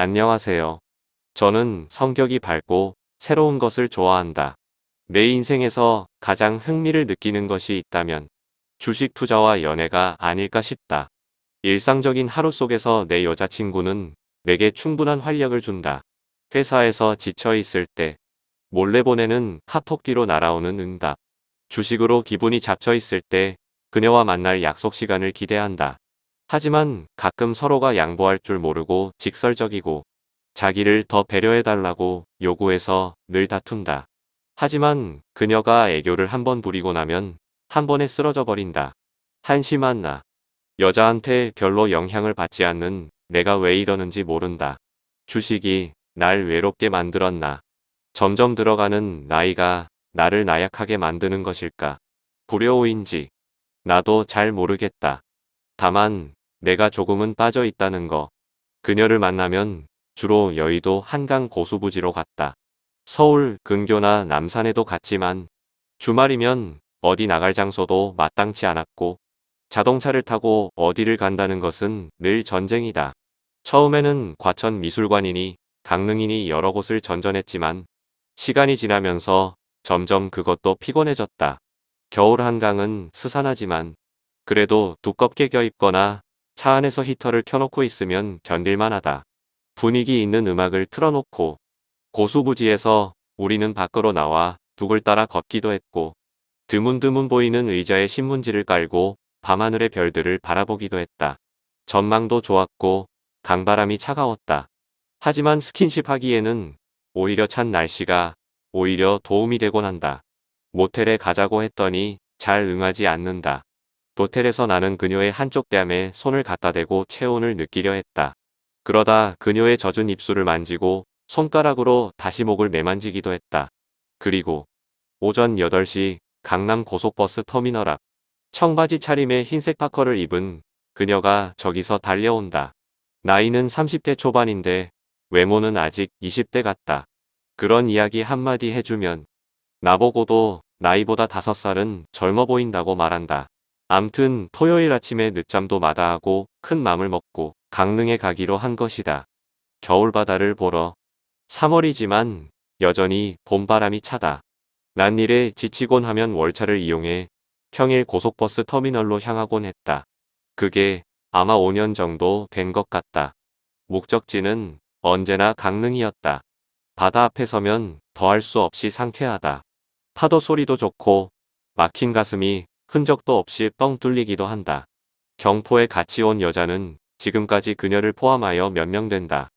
안녕하세요. 저는 성격이 밝고 새로운 것을 좋아한다. 내 인생에서 가장 흥미를 느끼는 것이 있다면 주식 투자와 연애가 아닐까 싶다. 일상적인 하루 속에서 내 여자친구는 내게 충분한 활력을 준다. 회사에서 지쳐 있을 때 몰래 보내는 카톡기로 날아오는 응답. 주식으로 기분이 잡쳐 있을 때 그녀와 만날 약속 시간을 기대한다. 하지만 가끔 서로가 양보할 줄 모르고 직설적이고 자기를 더 배려해달라고 요구해서 늘 다툰다. 하지만 그녀가 애교를 한 번 부리고 나면 한 번에 쓰러져 버린다. 한심한 나. 여자한테 별로 영향을 받지 않는 내가 왜 이러는지 모른다. 주식이 날 외롭게 만들었나. 점점 들어가는 나이가 나를 나약하게 만드는 것일까. 불효인지 나도 잘 모르겠다. 다만 내가 조금은 빠져 있다는 거. 그녀를 만나면 주로 여의도 한강 고수부지로 갔다. 서울 근교나 남산에도 갔지만 주말이면 어디 나갈 장소도 마땅치 않았고 자동차를 타고 어디를 간다는 것은 늘 전쟁이다. 처음에는 과천 미술관이니 강릉이니 여러 곳을 전전했지만 시간이 지나면서 점점 그것도 피곤해졌다. 겨울 한강은 스산하지만 그래도 두껍게 껴입거나 차 안에서 히터를 켜놓고 있으면 견딜만하다. 분위기 있는 음악을 틀어놓고 고수부지에서 우리는 밖으로 나와 둑을 따라 걷기도 했고 드문드문 보이는 의자에 신문지를 깔고 밤하늘의 별들을 바라보기도 했다. 전망도 좋았고 강바람이 차가웠다. 하지만 스킨십 하기에는 오히려 찬 날씨가 오히려 도움이 되곤 한다. 모텔에 가자고 했더니 잘 응하지 않는다. 모텔에서 나는 그녀의 한쪽 뺨에 손을 갖다 대고 체온을 느끼려 했다. 그러다 그녀의 젖은 입술을 만지고 손가락으로 다시 목을 매만지기도 했다. 그리고 오전 8시 강남 고속버스 터미널 앞 청바지 차림에 흰색 파커를 입은 그녀가 저기서 달려온다. 나이는 30대 초반인데 외모는 아직 20대 같다. 그런 이야기 한마디 해주면 나보고도 나이보다 5살은 젊어 보인다고 말한다. 암튼 토요일 아침에 늦잠도 마다하고 큰 맘을 먹고 강릉에 가기로 한 것이다. 겨울바다를 보러 3월이지만 여전히 봄바람이 차다. 난 일에 지치곤 하면 월차를 이용해 평일 고속버스 터미널로 향하곤 했다. 그게 아마 5년 정도 된 것 같다. 목적지는 언제나 강릉이었다. 바다 앞에 서면 더할 수 없이 상쾌하다. 파도 소리도 좋고 막힌 가슴이 흔적도 없이 뻥 뚫리기도 한다. 경포에 같이 온 여자는 지금까지 그녀를 포함하여 몇 명 된다.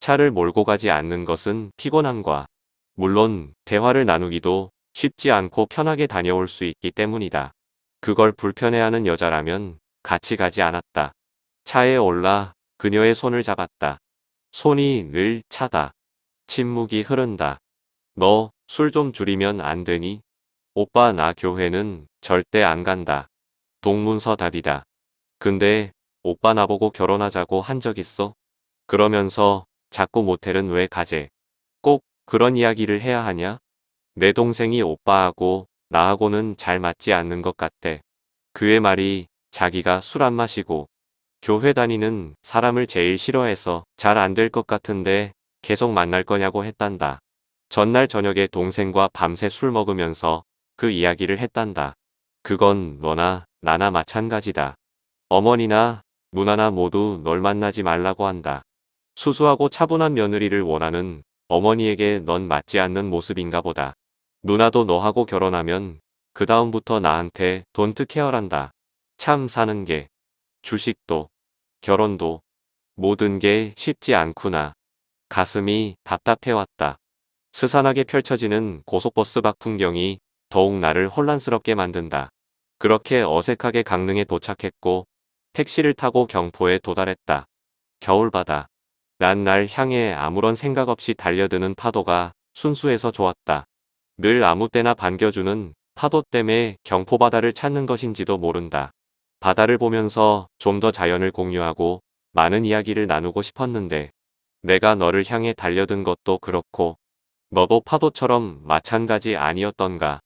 차를 몰고 가지 않는 것은 피곤함과 물론 대화를 나누기도 쉽지 않고 편하게 다녀올 수 있기 때문이다. 그걸 불편해하는 여자라면 같이 가지 않았다. 차에 올라 그녀의 손을 잡았다. 손이 늘 차다. 침묵이 흐른다. 너 술 좀 줄이면 안 되니? 오빠 나 교회는 절대 안 간다. 동문서 답이다. 근데 오빠 나보고 결혼하자고 한 적 있어? 그러면서 자꾸 모텔은 왜 가재? 꼭 그런 이야기를 해야 하냐? 내 동생이 오빠하고 나하고는 잘 맞지 않는 것 같대. 그의 말이 자기가 술 안 마시고 교회 다니는 사람을 제일 싫어해서 잘 안 될 것 같은데 계속 만날 거냐고 했단다. 전날 저녁에 동생과 밤새 술 먹으면서 그 이야기를 했단다. 그건 너나 나나 마찬가지다. 어머니나 누나나 모두 널 만나지 말라고 한다. 수수하고 차분한 며느리를 원하는 어머니에게 넌 맞지 않는 모습인가 보다. 누나도 너하고 결혼하면 그 다음부터 나한테 돈트 케어란다. 참 사는 게 주식도 결혼도 모든 게 쉽지 않구나. 가슴이 답답해왔다. 스산하게 펼쳐지는 고속버스 밖 풍경이 더욱 나를 혼란스럽게 만든다. 그렇게 어색하게 강릉에 도착했고 택시를 타고 경포에 도달했다. 겨울바다. 난 날 향해 아무런 생각 없이 달려드는 파도가 순수해서 좋았다. 늘 아무 때나 반겨주는 파도 때문에 경포바다를 찾는 것인지도 모른다. 바다를 보면서 좀 더 자연을 공유하고 많은 이야기를 나누고 싶었는데 내가 너를 향해 달려든 것도 그렇고 너도 파도처럼 마찬가지 아니었던가.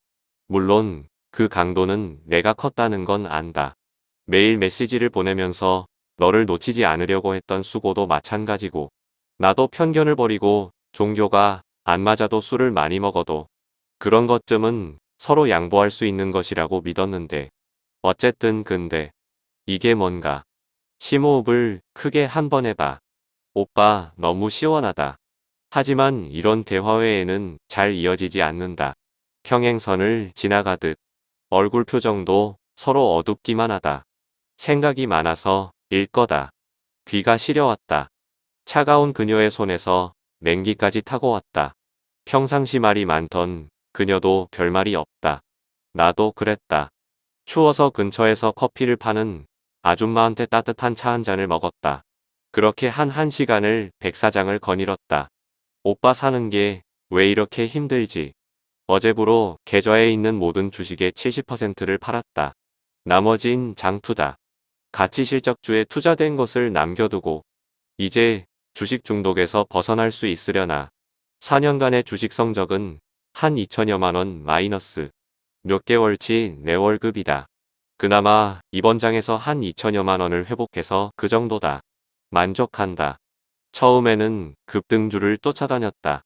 물론 그 강도는 내가 컸다는 건 안다. 매일 메시지를 보내면서 너를 놓치지 않으려고 했던 수고도 마찬가지고 나도 편견을 버리고 종교가 안 맞아도 술을 많이 먹어도 그런 것쯤은 서로 양보할 수 있는 것이라고 믿었는데 어쨌든 근데 이게 뭔가 심호흡을 크게 한 번 해봐. 오빠 너무 시원하다. 하지만 이런 대화 외에는 잘 이어지지 않는다. 평행선을 지나가듯 얼굴 표정도 서로 어둡기만 하다. 생각이 많아서 일 거다. 귀가 시려왔다. 차가운 그녀의 손에서 냉기까지 타고 왔다. 평상시 말이 많던 그녀도 별말이 없다. 나도 그랬다. 추워서 근처에서 커피를 파는 아줌마한테 따뜻한 차 한 잔을 먹었다. 그렇게 한 한 시간을 백사장을 거닐었다. 오빠 사는 게 왜 이렇게 힘들지? 어제부로 계좌에 있는 모든 주식의 70%를 팔았다. 나머진 장투다. 가치 실적주에 투자된 것을 남겨두고 이제 주식 중독에서 벗어날 수 있으려나. 4년간의 주식 성적은 한 2천여만 원 마이너스. 몇 개월치 내 월급이다. 그나마 이번 장에서 한 2천여만 원을 회복해서 그 정도다. 만족한다. 처음에는 급등주를 쫓아다녔다.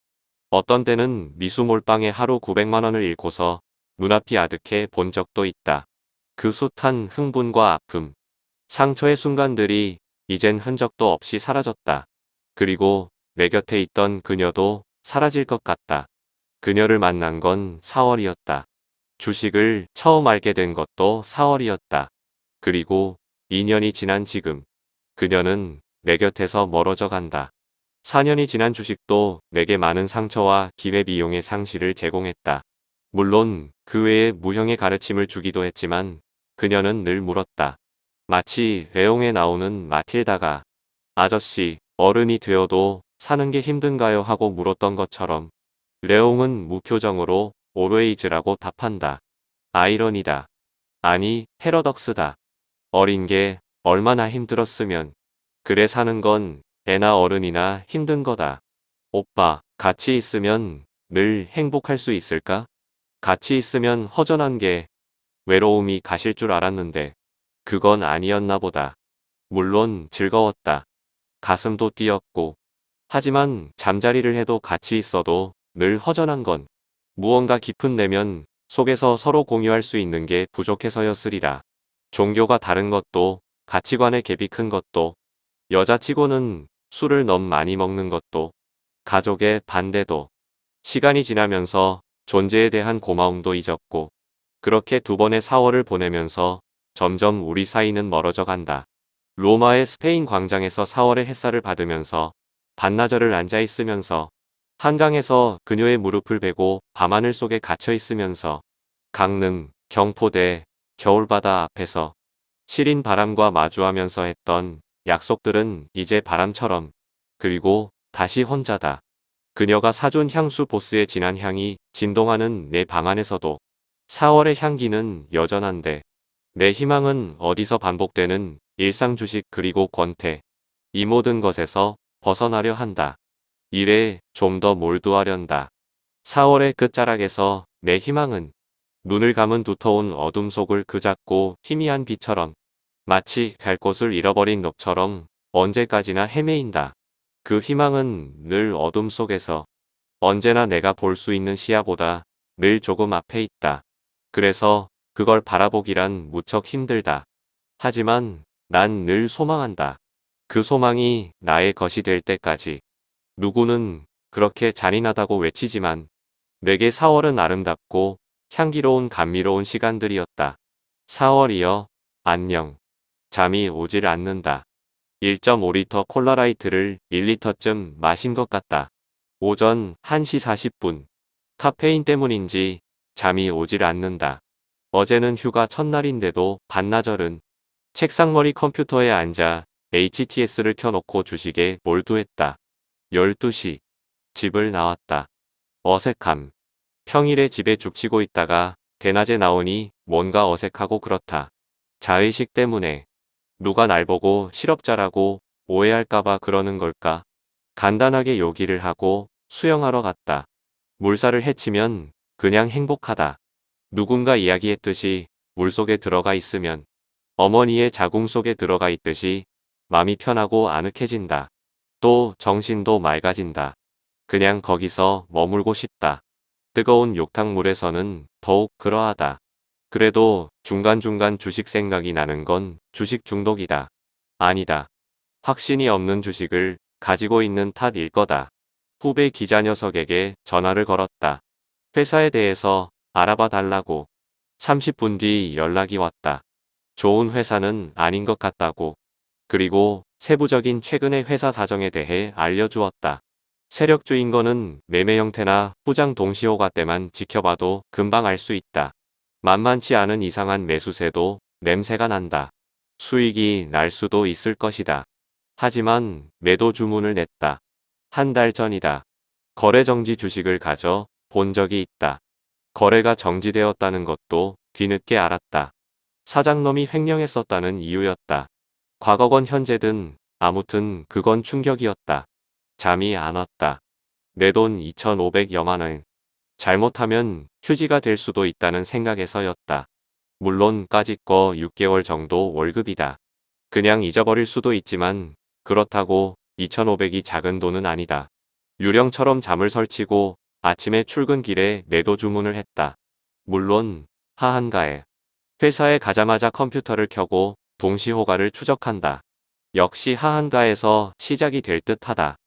어떤 때는 미수 몰빵에 하루 900만 원을 잃고서 눈앞이 아득해 본 적도 있다. 그 숱한 흥분과 아픔, 상처의 순간들이 이젠 흔적도 없이 사라졌다. 그리고 내 곁에 있던 그녀도 사라질 것 같다. 그녀를 만난 건 4월이었다. 주식을 처음 알게 된 것도 4월이었다. 그리고 2년이 지난 지금 그녀는 내 곁에서 멀어져 간다. 4년이 지난 주식도 내게 많은 상처와 기회비용의 상실을 제공했다. 물론 그 외에 무형의 가르침을 주기도 했지만 그녀는 늘 물었다. 마치 레옹에 나오는 마틸다가 아저씨 어른이 되어도 사는 게 힘든가요 하고 물었던 것처럼 레옹은 무표정으로 오르웨이즈라고 답한다. 아이러니다. 아니 패러덕스다. 어린 게 얼마나 힘들었으면 그래 사는 건 애나 어른이나 힘든 거다. 오빠, 같이 있으면 늘 행복할 수 있을까? 같이 있으면 허전한 게 외로움이 가실 줄 알았는데 그건 아니었나 보다. 물론 즐거웠다. 가슴도 뛰었고 하지만 잠자리를 해도 같이 있어도 늘 허전한 건 무언가 깊은 내면 속에서 서로 공유할 수 있는 게 부족해서였으리라. 종교가 다른 것도 가치관의 갭이 큰 것도 여자치고는 술을 너무 많이 먹는 것도 가족의 반대도 시간이 지나면서 존재에 대한 고마움도 잊었고 그렇게 두 번의 4월을 보내면서 점점 우리 사이는 멀어져 간다. 로마의 스페인 광장에서 4월의 햇살을 받으면서 반나절을 앉아 있으면서 한강에서 그녀의 무릎을 베고 밤하늘 속에 갇혀 있으면서 강릉, 경포대, 겨울바다 앞에서 시린 바람과 마주하면서 했던 약속들은 이제 바람처럼 그리고 다시 혼자다. 그녀가 사준 향수 보스의 진한 향이 진동하는 내 방 안에서도 4월의 향기는 여전한데 내 희망은 어디서 반복되는 일상 주식 그리고 권태 이 모든 것에서 벗어나려 한다. 일에 좀 더 몰두하련다. 4월의 끝자락에서 내 희망은 눈을 감은 두터운 어둠 속을 그잡고 희미한 빛처럼 마치 갈 곳을 잃어버린 넋처럼 언제까지나 헤매인다. 그 희망은 늘 어둠 속에서 언제나 내가 볼 수 있는 시야보다 늘 조금 앞에 있다. 그래서 그걸 바라보기란 무척 힘들다. 하지만 난 늘 소망한다. 그 소망이 나의 것이 될 때까지. 누구는 그렇게 잔인하다고 외치지만 내게 4월은 아름답고 향기로운 감미로운 시간들이었다. 4월이여 안녕. 잠이 오질 않는다. 1.5리터 콜라라이트를 1리터쯤 마신 것 같다. 오전 1시 40분. 카페인 때문인지 잠이 오질 않는다. 어제는 휴가 첫날인데도 반나절은 책상머리 컴퓨터에 앉아 HTS를 켜놓고 주식에 몰두했다. 12시. 집을 나왔다. 어색함. 평일에 집에 죽치고 있다가 대낮에 나오니 뭔가 어색하고 그렇다. 자의식 때문에 누가 날 보고 실업자라고 오해할까봐 그러는 걸까? 간단하게 요기를 하고 수영하러 갔다. 물살을 헤치면 그냥 행복하다. 누군가 이야기했듯이 물속에 들어가 있으면 어머니의 자궁 속에 들어가 있듯이 마음이 편하고 아늑해진다. 또 정신도 맑아진다. 그냥 거기서 머물고 싶다. 뜨거운 욕탕물에서는 더욱 그러하다. 그래도 중간중간 주식 생각이 나는 건 주식 중독이다. 아니다. 확신이 없는 주식을 가지고 있는 탓일 거다. 후배 기자 녀석에게 전화를 걸었다. 회사에 대해서 알아봐 달라고. 30분 뒤 연락이 왔다. 좋은 회사는 아닌 것 같다고. 그리고 세부적인 최근의 회사 사정에 대해 알려주었다. 세력주인 거는 매매 형태나 후장 동시호가 때만 지켜봐도 금방 알 수 있다. 만만치 않은 이상한 매수세도 냄새가 난다. 수익이 날 수도 있을 것이다. 하지만 매도 주문을 냈다. 한 달 전이다. 거래 정지 주식을 가져 본 적이 있다. 거래가 정지되었다는 것도 뒤늦게 알았다. 사장놈이 횡령했었다는 이유였다. 과거건 현재든 아무튼 그건 충격이었다. 잠이 안 왔다. 내 돈 2,500여만 원. 잘못하면 휴지가 될 수도 있다는 생각에서였다. 물론 까짓 거 6개월 정도 월급이다. 그냥 잊어버릴 수도 있지만 그렇다고 2,500이 작은 돈은 아니다. 유령처럼 잠을 설치고 아침에 출근길에 매도 주문을 했다. 물론 하한가에 회사에 가자마자 컴퓨터를 켜고 동시호가를 추적한다. 역시 하한가에서 시작이 될 듯하다.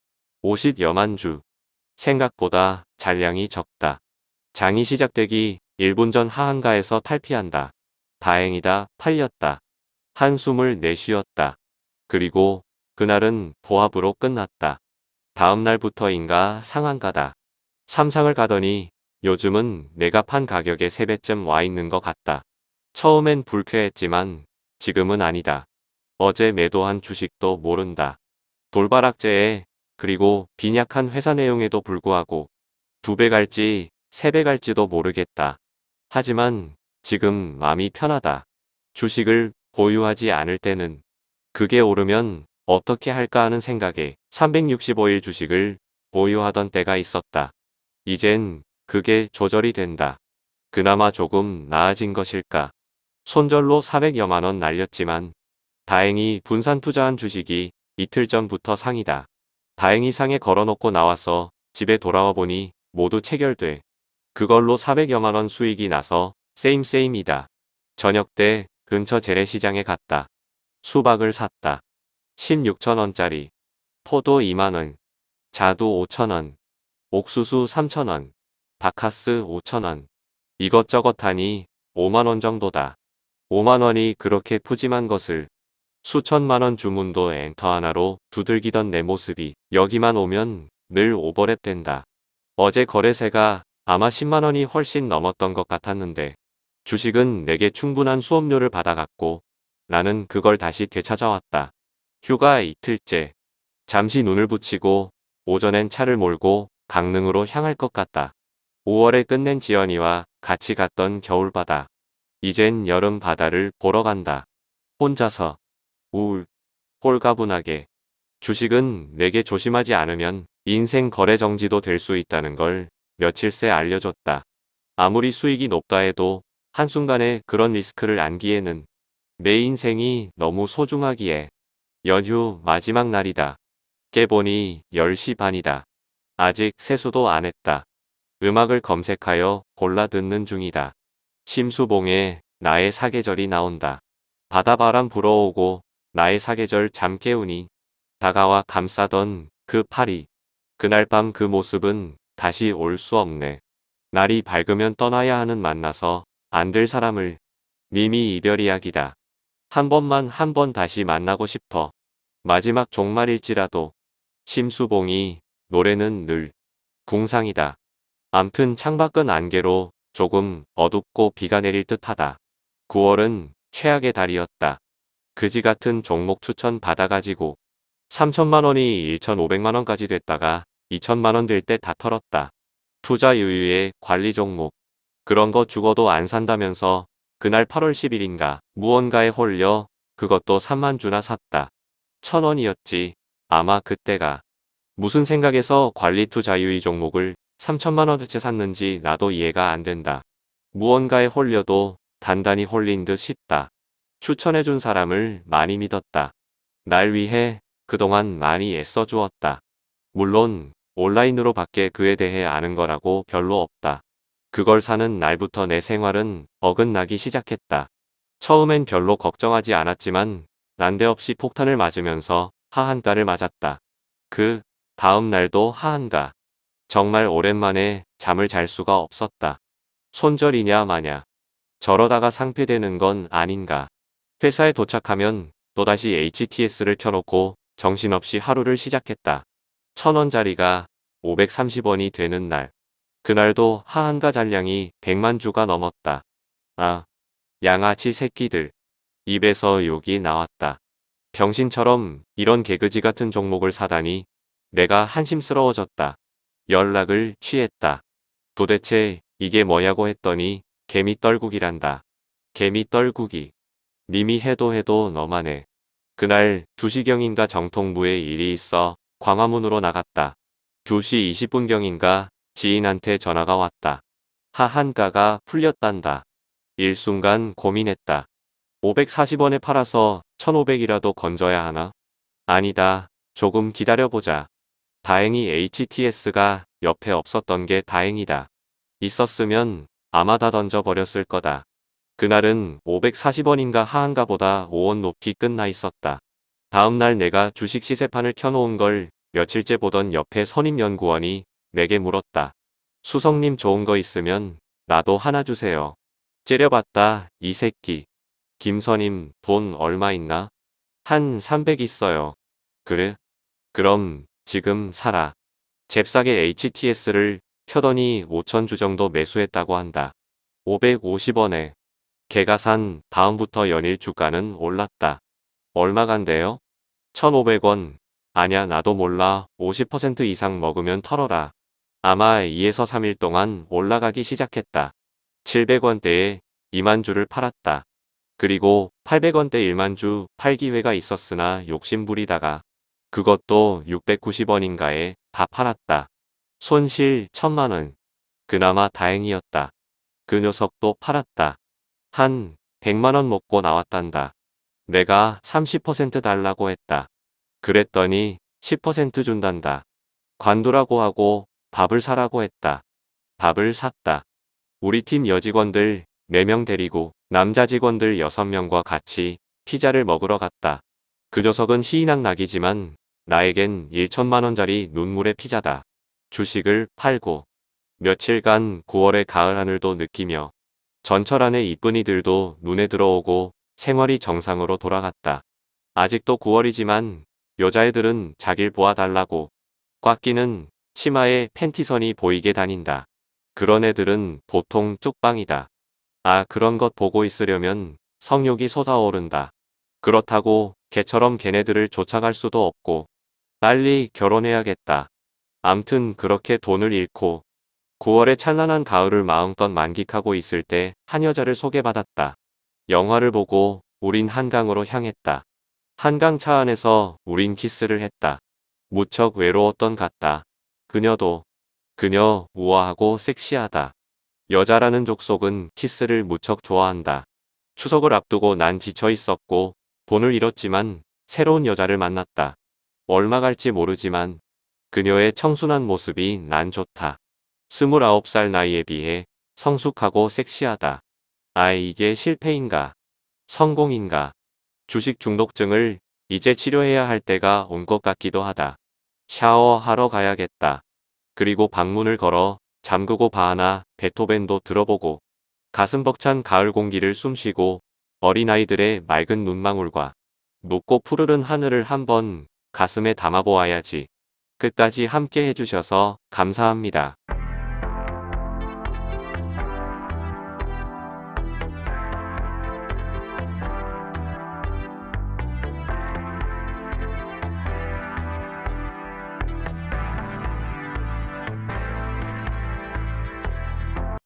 50여만 주. 생각보다 잔량이 적다. 장이 시작되기 1분 전 하한가에서 탈피한다. 다행이다 팔렸다. 한숨을 내쉬었다. 그리고 그날은 보합으로 끝났다. 다음 날부터인가 상한가다. 삼상을 가더니 요즘은 내가 판 가격의 3배쯤 와 있는 것 같다. 처음엔 불쾌했지만 지금은 아니다. 어제 매도한 주식도 모른다. 돌바락제에 그리고 빈약한 회사 내용에도 불구하고 두 배 갈지 세 배 갈지도 모르겠다. 하지만 지금 마음이 편하다. 주식을 보유하지 않을 때는 그게 오르면 어떻게 할까 하는 생각에 365일 주식을 보유하던 때가 있었다. 이젠 그게 조절이 된다. 그나마 조금 나아진 것일까. 손절로 400여만 원 날렸지만 다행히 분산 투자한 주식이 이틀 전부터 상이다. 다행히 상에 걸어놓고 나와서 집에 돌아와 보니 모두 체결돼. 그걸로 400여만 원 수익이 나서 same same이다. 저녁 때 근처 재래시장에 갔다. 수박을 샀다. 16천원짜리. 포도 2만원. 자두 5천원. 옥수수 3천원. 바카스 5천원. 이것저것 하니 5만원 정도다. 5만원이 그렇게 푸짐한 것을 수천만원 주문도 엔터 하나로 두들기던 내 모습이 여기만 오면 늘 오버랩 된다. 어제 거래세가 아마 10만원이 훨씬 넘었던 것 같았는데 주식은 내게 충분한 수업료를 받아갔고 나는 그걸 다시 되찾아왔다. 휴가 이틀째. 잠시 눈을 붙이고 오전엔 차를 몰고 강릉으로 향할 것 같다. 5월에 끝낸 지연이와 같이 갔던 겨울바다. 이젠 여름 바다를 보러 간다. 혼자서. 우울. 홀가분하게. 주식은 내게 조심하지 않으면 인생 거래 정지도 될 수 있다는 걸 며칠 새 알려줬다. 아무리 수익이 높다 해도 한순간에 그런 리스크를 안기에는 내 인생이 너무 소중하기에 연휴 마지막 날이다. 깨보니 10시 반이다. 아직 세수도 안 했다. 음악을 검색하여 골라 듣는 중이다. 심수봉에 나의 사계절이 나온다. 바다바람 불어오고 나의 사계절 잠 깨우니 다가와 감싸던 그 팔이 그날 밤 그 모습은 다시 올 수 없네. 날이 밝으면 떠나야 하는 만나서 안 될 사람을 미미 이별 이야기다. 한 번만 한 번 다시 만나고 싶어. 마지막 종말일지라도 심수봉이 노래는 늘 궁상이다. 암튼 창밖은 안개로 조금 어둡고 비가 내릴 듯하다. 9월은 최악의 달이었다. 그지 같은 종목 추천 받아가지고 3천만원이 1,500만원까지 됐다가 2천만원 될 때 다 털었다. 투자 유유의 관리 종목. 그런 거 죽어도 안 산다면서 그날 8월 10일인가 무언가에 홀려 그것도 3만 주나 샀다. 천원이었지. 아마 그때가. 무슨 생각에서 관리 투자 유의 종목을 3천만원어치 샀는지 나도 이해가 안 된다. 무언가에 홀려도 단단히 홀린 듯 싶다. 추천해준 사람을 많이 믿었다. 날 위해 그동안 많이 애써 주었다. 물론 온라인으로 밖에 그에 대해 아는 거라고 별로 없다. 그걸 사는 날부터 내 생활은 어긋나기 시작했다. 처음엔 별로 걱정하지 않았지만 난데없이 폭탄을 맞으면서 하한가를 맞았다. 그 다음 날도 하한가. 정말 오랜만에 잠을 잘 수가 없었다. 손절이냐 마냐. 저러다가 상폐되는 건 아닌가. 회사에 도착하면 또다시 HTS를 켜놓고 정신없이 하루를 시작했다. 천원짜리가 530원이 되는 날. 그날도 하한가 잔량이 100만 주가 넘었다. 아, 양아치 새끼들. 입에서 욕이 나왔다. 병신처럼 이런 개그지 같은 종목을 사다니 내가 한심스러워졌다. 연락을 취했다. 도대체 이게 뭐냐고 했더니 개미 떨국이란다. 개미 떨국이. 님이 해도 해도 너만 해. 그날 2시경인가 정통부에 일이 있어 광화문으로 나갔다. 2시 20분경인가 지인한테 전화가 왔다. 하한가가 풀렸단다. 일순간 고민했다. 540원에 팔아서 1500이라도 건져야 하나? 아니다. 조금 기다려보자. 다행히 HTS가 옆에 없었던 게 다행이다. 있었으면 아마 다 던져버렸을 거다. 그날은 540원인가 하한가 보다 5원 높이 끝나 있었다. 다음날 내가 주식 시세판을 켜놓은 걸 며칠째 보던 옆에 선임연구원이 내게 물었다. 수석님 좋은 거 있으면 나도 하나 주세요. 째려봤다 이 새끼. 김선임 돈 얼마 있나? 한 300 있어요. 그래? 그럼 지금 사라. 잽싸게 HTS를 켜더니 5천주 정도 매수했다고 한다. 550원에. 개가 산 다음부터 연일 주가는 올랐다. 얼마 간대요? 1500원. 아냐 나도 몰라 50% 이상 먹으면 털어라. 아마 2에서 3일 동안 올라가기 시작했다. 700원대에 2만 주를 팔았다. 그리고 800원대 1만 주 팔 기회가 있었으나 욕심부리다가 그것도 690원인가에 다 팔았다. 손실 1000만원. 그나마 다행이었다. 그 녀석도 팔았다. 한 100만원 먹고 나왔단다. 내가 30% 달라고 했다. 그랬더니 10% 준단다. 관두라고 하고 밥을 사라고 했다. 밥을 샀다. 우리 팀 여직원들 4명 데리고 남자 직원들 6명과 같이 피자를 먹으러 갔다. 그 녀석은 희낙 낙이지만 나에겐 1천만원짜리 눈물의 피자다. 주식을 팔고 며칠간 9월의 가을 하늘도 느끼며 전철 안의 이쁜이들도 눈에 들어오고 생활이 정상으로 돌아갔다. 아직도 9월이지만 여자애들은 자길 보아달라고 꽉 끼는 치마에 팬티선이 보이게 다닌다. 그런 애들은 보통 쪽방이다. 아 그런 것 보고 있으려면 성욕이 솟아오른다. 그렇다고 개처럼 걔네들을 쫓아갈 수도 없고 빨리 결혼해야겠다. 암튼 그렇게 돈을 잃고 9월의 찬란한 가을을 마음껏 만끽하고 있을 때 한 여자를 소개받았다. 영화를 보고 우린 한강으로 향했다. 한강 차 안에서 우린 키스를 했다. 무척 외로웠던 같다. 그녀도 그녀 우아하고 섹시하다. 여자라는 족속은 키스를 무척 좋아한다. 추석을 앞두고 난 지쳐 있었고 돈을 잃었지만 새로운 여자를 만났다. 얼마 갈지 모르지만 그녀의 청순한 모습이 난 좋다. 29살 나이에 비해 성숙하고 섹시하다. 아 이게 실패인가? 성공인가? 주식 중독증을 이제 치료해야 할 때가 온 것 같기도 하다. 샤워하러 가야겠다. 그리고 방문을 걸어 잠그고 바하나 베토벤도 들어보고 가슴 벅찬 가을 공기를 숨쉬고 어린아이들의 맑은 눈망울과 높고 푸르른 하늘을 한번 가슴에 담아보아야지. 끝까지 함께 해주셔서 감사합니다.